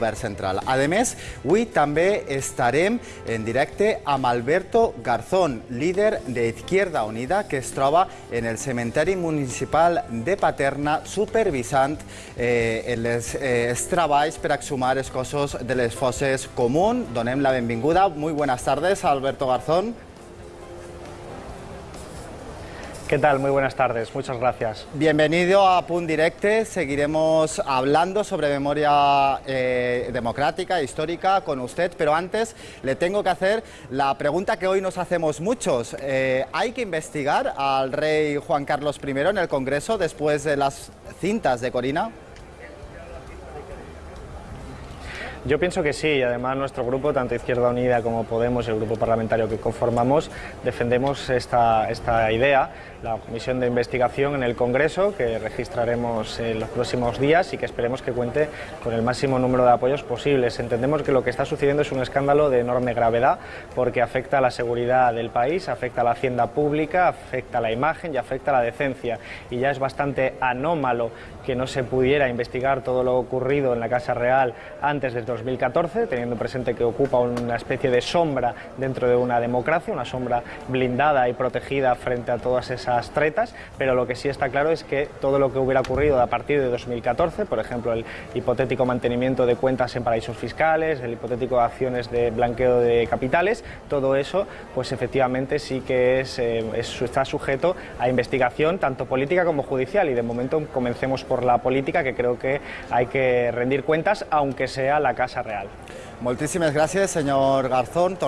govern central. A més, avui també estarem en directe amb Alberto Garzón, líder d'Izquierda Unida, que es troba en el cementeri municipal de Paterna, supervisant eh, els, eh, els treballs per exhumar els cossos de les fosses común. Donem la benvinguda. Muy buenas tardes, Alberto Garzón. ¿Qué tal? Muy buenas tardes, muchas gracias. Bienvenido a Punt Directe, seguiremos hablando sobre memoria eh, democrática, histórica con usted, pero antes le tengo que hacer la pregunta que hoy nos hacemos muchos. Eh, ¿Hay que investigar al rey Juan Carlos I en el Congreso después de las cintas de Corina? Yo pienso que sí, y además nuestro grupo, tanto Izquierda Unida como Podemos, el grupo parlamentario que conformamos, defendemos esta, esta idea, la comisión de investigación en el Congreso, que registraremos en los próximos días y que esperemos que cuente con el máximo número de apoyos posibles. Entendemos que lo que está sucediendo es un escándalo de enorme gravedad, porque afecta a la seguridad del país, afecta a la hacienda pública, afecta a la imagen y afecta a la decencia. Y ya es bastante anómalo que no se pudiera investigar todo lo ocurrido en la Casa Real antes del 2014, teniendo presente que ocupa una especie de sombra dentro de una democracia, una sombra blindada y protegida frente a todas esas tretas, pero lo que sí está claro es que todo lo que hubiera ocurrido a partir de 2014, por ejemplo, el hipotético mantenimiento de cuentas en paraísos fiscales, el hipotético acciones de blanqueo de capitales, todo eso, pues efectivamente sí que eh, es, está sujeto a investigación tanto política como judicial y de momento comencemos por la política que creo que hay que rendir cuentas aunque sea la Casa Real. Moltíssimes gràcies, senyor Garzón.